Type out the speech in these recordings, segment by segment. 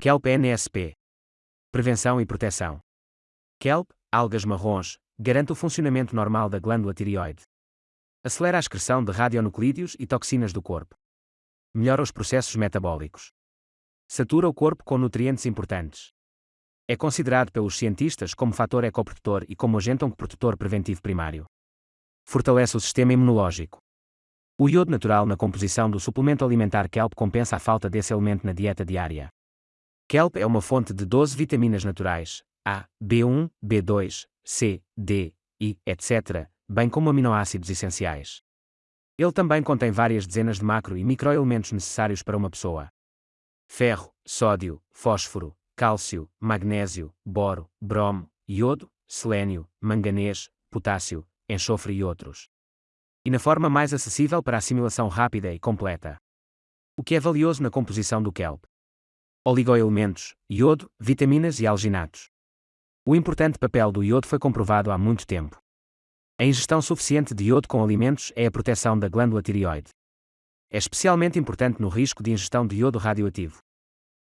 Kelp NSP. Prevenção e proteção. Kelp, algas marrons, garante o funcionamento normal da glândula tireoide. Acelera a excreção de radionuclídeos e toxinas do corpo. Melhora os processos metabólicos. Satura o corpo com nutrientes importantes. É considerado pelos cientistas como fator ecoprotetor e como agente oncoprotetor preventivo primário. Fortalece o sistema imunológico. O iodo natural na composição do suplemento alimentar Kelp compensa a falta desse elemento na dieta diária. Kelp é uma fonte de 12 vitaminas naturais, A, B1, B2, C, D, I, etc., bem como aminoácidos essenciais. Ele também contém várias dezenas de macro e microelementos necessários para uma pessoa. Ferro, sódio, fósforo, cálcio, magnésio, boro, bromo, iodo, selênio, manganês, potássio, enxofre e outros. E na forma mais acessível para assimilação rápida e completa. O que é valioso na composição do kelp? Oligoelementos, iodo, vitaminas e alginatos. O importante papel do iodo foi comprovado há muito tempo. A ingestão suficiente de iodo com alimentos é a proteção da glândula tireoide. É especialmente importante no risco de ingestão de iodo radioativo.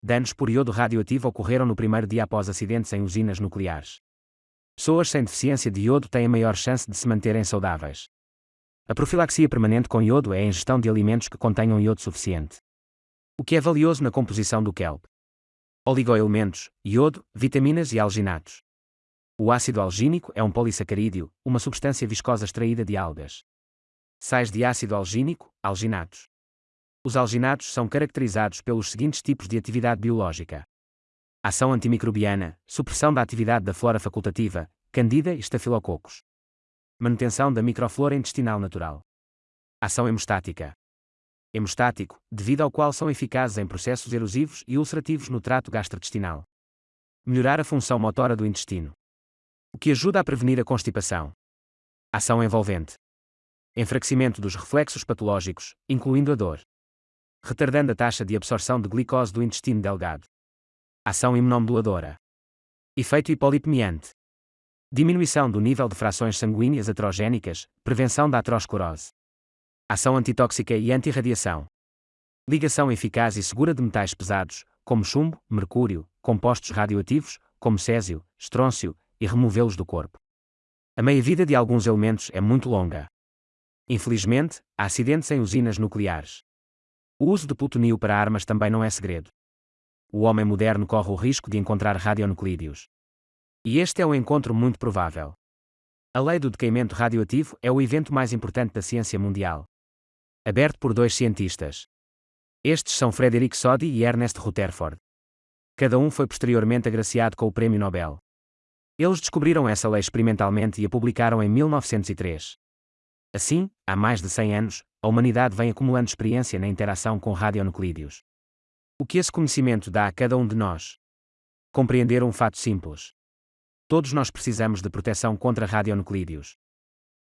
Danos por iodo radioativo ocorreram no primeiro dia após acidentes em usinas nucleares. Pessoas sem deficiência de iodo têm a maior chance de se manterem saudáveis. A profilaxia permanente com iodo é a ingestão de alimentos que contenham iodo suficiente. O que é valioso na composição do kelp? Oligoelementos, iodo, vitaminas e alginatos. O ácido algínico é um polissacarídeo, uma substância viscosa extraída de algas. Sais de ácido algínico, alginatos. Os alginatos são caracterizados pelos seguintes tipos de atividade biológica: ação antimicrobiana, supressão da atividade da flora facultativa, candida e estafilococos. Manutenção da microflora intestinal natural. Ação hemostática. Hemostático, devido ao qual são eficazes em processos erosivos e ulcerativos no trato gastrointestinal. Melhorar a função motora do intestino. O que ajuda a prevenir a constipação. Ação envolvente. Enfraquecimento dos reflexos patológicos, incluindo a dor retardando a taxa de absorção de glicose do intestino delgado. Ação imunomoduladora. Efeito hipolipemiante. Diminuição do nível de frações sanguíneas aterogénicas, prevenção da aterosclerose. Ação antitóxica e antirradiação. Ligação eficaz e segura de metais pesados, como chumbo, mercúrio, compostos radioativos, como césio, estrôncio, e removê-los do corpo. A meia-vida de alguns elementos é muito longa. Infelizmente, há acidentes em usinas nucleares. O uso de plutonio para armas também não é segredo. O homem moderno corre o risco de encontrar radionuclídeos. E este é um encontro muito provável. A lei do decaimento radioativo é o evento mais importante da ciência mundial. Aberto por dois cientistas. Estes são Frederick Soddy e Ernest Rutherford. Cada um foi posteriormente agraciado com o Prêmio Nobel. Eles descobriram essa lei experimentalmente e a publicaram em 1903. Assim, há mais de 100 anos, a humanidade vem acumulando experiência na interação com radionuclídeos. O que esse conhecimento dá a cada um de nós? Compreender um fato simples. Todos nós precisamos de proteção contra radionuclídeos.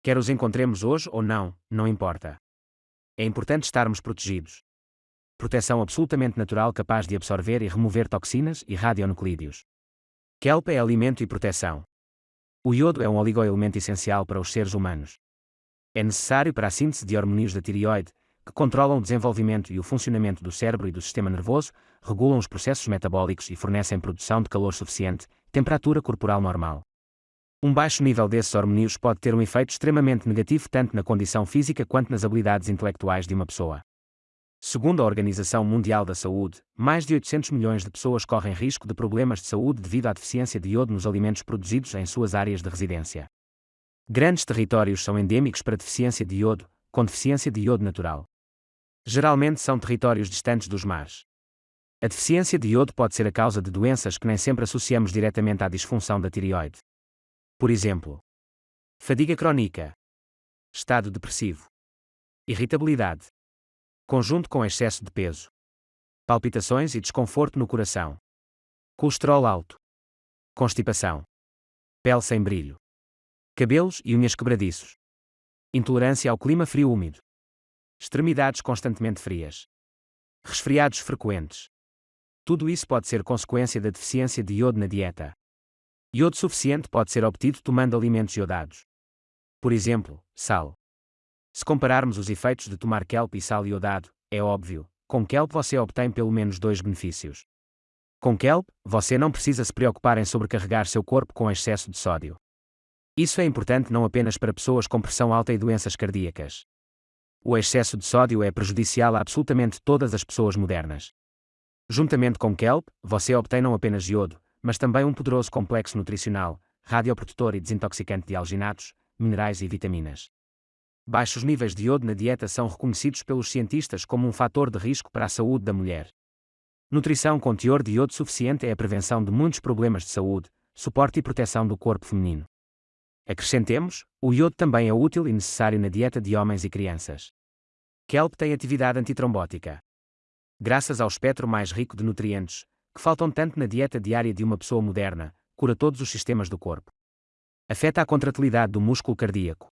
Quer os encontremos hoje ou não, não importa. É importante estarmos protegidos. Proteção absolutamente natural capaz de absorver e remover toxinas e radionuclídeos. Kelp é alimento e proteção. O iodo é um oligoelemento essencial para os seres humanos é necessário para a síntese de hormônios da tireoide, que controlam o desenvolvimento e o funcionamento do cérebro e do sistema nervoso, regulam os processos metabólicos e fornecem produção de calor suficiente, temperatura corporal normal. Um baixo nível desses hormônios pode ter um efeito extremamente negativo tanto na condição física quanto nas habilidades intelectuais de uma pessoa. Segundo a Organização Mundial da Saúde, mais de 800 milhões de pessoas correm risco de problemas de saúde devido à deficiência de iodo nos alimentos produzidos em suas áreas de residência. Grandes territórios são endêmicos para deficiência de iodo, com deficiência de iodo natural. Geralmente são territórios distantes dos mares. A deficiência de iodo pode ser a causa de doenças que nem sempre associamos diretamente à disfunção da tireoide. Por exemplo, fadiga crónica, estado depressivo, irritabilidade, conjunto com excesso de peso, palpitações e desconforto no coração, colesterol alto, constipação, pele sem brilho cabelos e unhas quebradiços. Intolerância ao clima frio úmido. Extremidades constantemente frias. Resfriados frequentes. Tudo isso pode ser consequência da deficiência de iodo na dieta. Iodo suficiente pode ser obtido tomando alimentos iodados. Por exemplo, sal. Se compararmos os efeitos de tomar kelp e sal iodado, é óbvio, com kelp você obtém pelo menos dois benefícios. Com kelp, você não precisa se preocupar em sobrecarregar seu corpo com excesso de sódio. Isso é importante não apenas para pessoas com pressão alta e doenças cardíacas. O excesso de sódio é prejudicial a absolutamente todas as pessoas modernas. Juntamente com kelp, você obtém não apenas iodo, mas também um poderoso complexo nutricional, radioprotetor e desintoxicante de alginatos, minerais e vitaminas. Baixos níveis de iodo na dieta são reconhecidos pelos cientistas como um fator de risco para a saúde da mulher. Nutrição com teor de iodo suficiente é a prevenção de muitos problemas de saúde, suporte e proteção do corpo feminino. Acrescentemos, o iodo também é útil e necessário na dieta de homens e crianças. Kelp tem atividade antitrombótica. Graças ao espectro mais rico de nutrientes, que faltam tanto na dieta diária de uma pessoa moderna, cura todos os sistemas do corpo. Afeta a contratilidade do músculo cardíaco.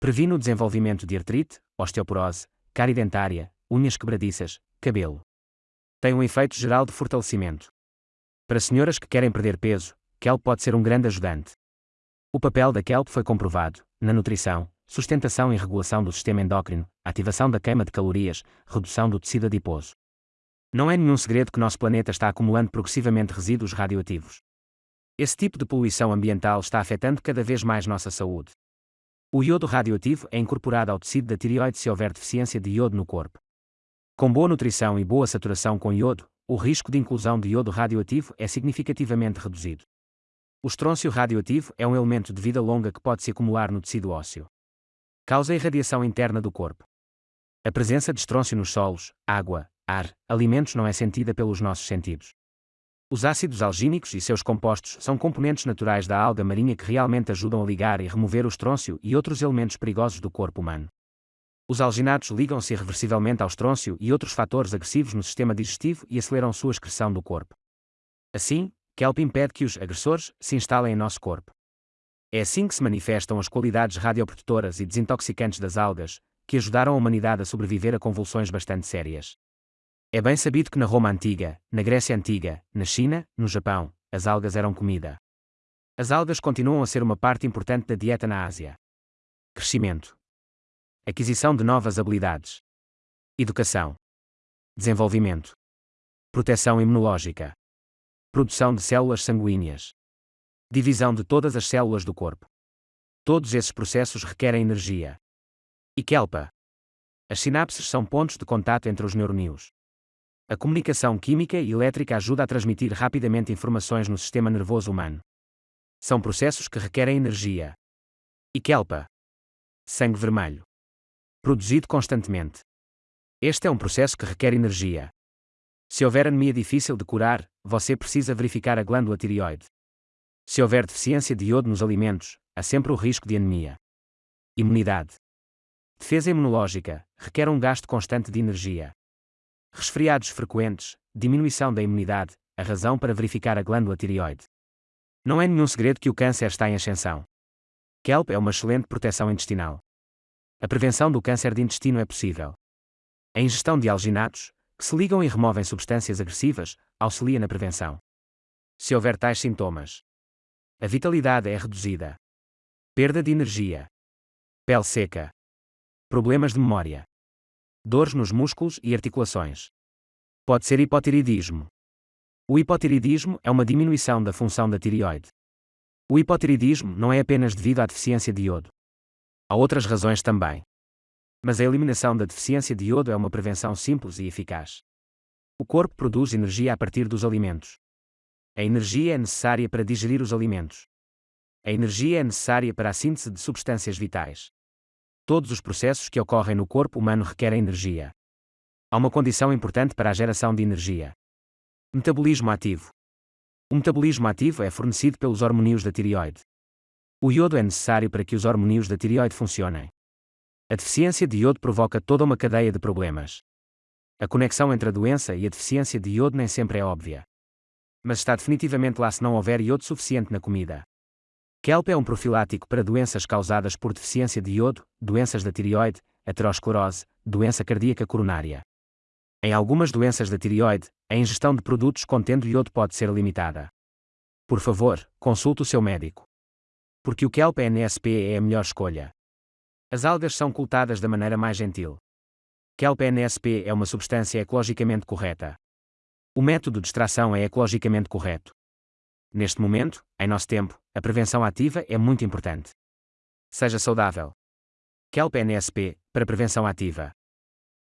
Previne o desenvolvimento de artrite, osteoporose, cárie dentária, unhas quebradiças, cabelo tem um efeito geral de fortalecimento. Para senhoras que querem perder peso, kelp pode ser um grande ajudante. O papel da kelp foi comprovado na nutrição, sustentação e regulação do sistema endócrino, ativação da queima de calorias, redução do tecido adiposo. Não é nenhum segredo que nosso planeta está acumulando progressivamente resíduos radioativos. Esse tipo de poluição ambiental está afetando cada vez mais nossa saúde. O iodo radioativo é incorporado ao tecido da tireoide se houver deficiência de iodo no corpo. Com boa nutrição e boa saturação com iodo, o risco de inclusão de iodo radioativo é significativamente reduzido. O estrôncio radioativo é um elemento de vida longa que pode se acumular no tecido ósseo. Causa irradiação interna do corpo. A presença de estrôncio nos solos, água, ar, alimentos não é sentida pelos nossos sentidos. Os ácidos algínicos e seus compostos são componentes naturais da alga marinha que realmente ajudam a ligar e remover o estrôncio e outros elementos perigosos do corpo humano. Os alginatos ligam-se irreversivelmente ao estrôncio e outros fatores agressivos no sistema digestivo e aceleram sua excreção do corpo. Assim, kelp impede que os agressores se instalem em nosso corpo. É assim que se manifestam as qualidades radioprotetoras e desintoxicantes das algas, que ajudaram a humanidade a sobreviver a convulsões bastante sérias. É bem sabido que na Roma Antiga, na Grécia Antiga, na China, no Japão, as algas eram comida. As algas continuam a ser uma parte importante da dieta na Ásia. Crescimento aquisição de novas habilidades, educação, desenvolvimento, proteção imunológica, produção de células sanguíneas, divisão de todas as células do corpo. Todos esses processos requerem energia. E kelpa. As sinapses são pontos de contato entre os neurônios. A comunicação química e elétrica ajuda a transmitir rapidamente informações no sistema nervoso humano. São processos que requerem energia. E kelpa. Sangue vermelho produzido constantemente. Este é um processo que requer energia. Se houver anemia difícil de curar, você precisa verificar a glândula tireoide. Se houver deficiência de iodo nos alimentos, há sempre o risco de anemia. Imunidade. Defesa imunológica requer um gasto constante de energia. Resfriados frequentes, diminuição da imunidade, a razão para verificar a glândula tireoide. Não é nenhum segredo que o câncer está em ascensão. Kelp é uma excelente proteção intestinal a prevenção do câncer de intestino é possível. A ingestão de alginatos, que se ligam e removem substâncias agressivas, auxilia na prevenção. Se houver tais sintomas, a vitalidade é reduzida. Perda de energia. Pele seca. Problemas de memória. Dores nos músculos e articulações. Pode ser hipotireoidismo. O hipotireoidismo é uma diminuição da função da tireoide. O hipotireoidismo não é apenas devido à deficiência de iodo. Há outras razões também. Mas a eliminação da deficiência de iodo é uma prevenção simples e eficaz. O corpo produz energia a partir dos alimentos. A energia é necessária para digerir os alimentos. A energia é necessária para a síntese de substâncias vitais. Todos os processos que ocorrem no corpo humano requerem energia. Há uma condição importante para a geração de energia: metabolismo ativo. O metabolismo ativo é fornecido pelos hormônios da tireoide. O iodo é necessário para que os hormônios da tireoide funcionem. A deficiência de iodo provoca toda uma cadeia de problemas. A conexão entre a doença e a deficiência de iodo nem sempre é óbvia. Mas está definitivamente lá se não houver iodo suficiente na comida. Kelp é um profilático para doenças causadas por deficiência de iodo, doenças da tireoide, aterosclerose, doença cardíaca coronária. Em algumas doenças da tireoide, a ingestão de produtos contendo iodo pode ser limitada. Por favor, consulte o seu médico porque o kelp NSP é a melhor escolha. As algas são cultadas da maneira mais gentil. Kelp NSP é uma substância ecologicamente correta. O método de extração é ecologicamente correto. Neste momento, em nosso tempo, a prevenção ativa é muito importante. Seja saudável. Kelp NSP, para prevenção ativa.